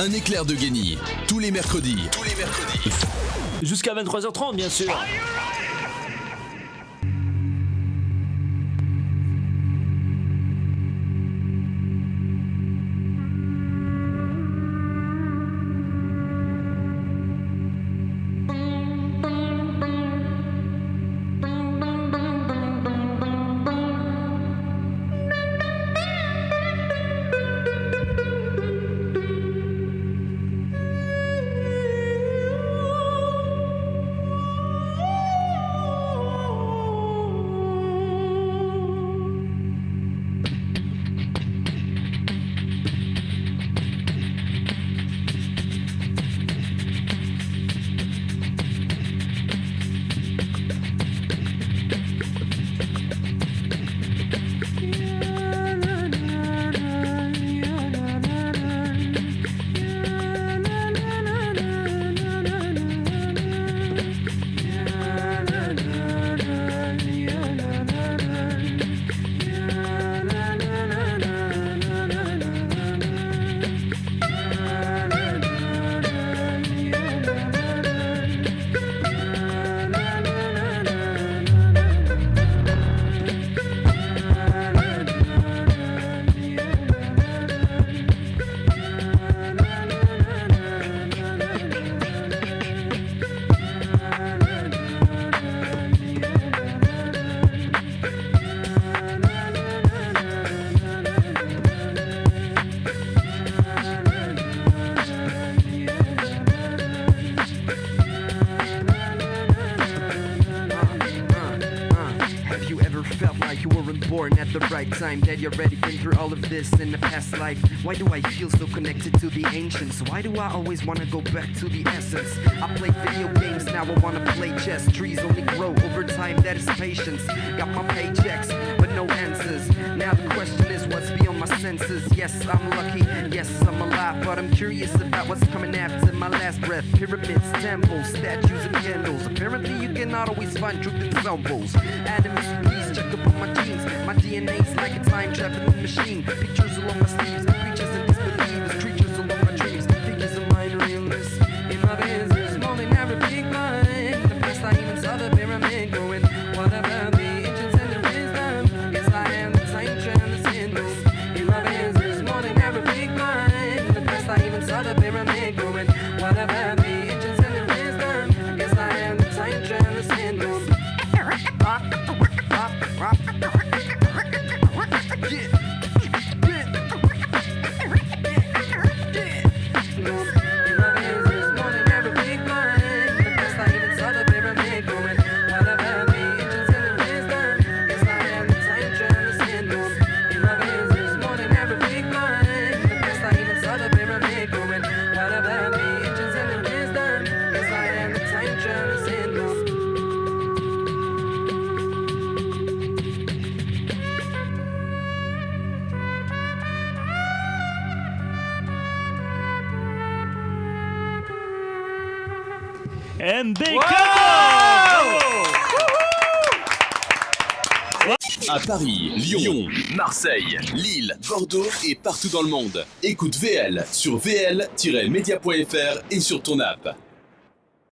Un éclair de génie, tous les mercredis. Tous les mercredis. Jusqu'à 23h30, bien sûr. Weren't born at the right time? That you're already been through all of this in the past life? Why do I feel so connected to the ancients? Why do I always wanna go back to the essence? I play video games, now I wanna play chess. Trees only grow over time, that is patience. Got my paychecks, senses? Yes, I'm lucky, yes, I'm alive, but I'm curious about what's coming after my last breath. Pyramids, temples, statues, and candles. Apparently, you cannot always find truth in symbols. Atoms, please check up on my genes. My DNA's like a time traveling machine. Pictures along my sleeves, MBK À Paris, Lyon, Marseille, Lille, Bordeaux et partout dans le monde. Écoute VL sur vl-media.fr et sur ton app.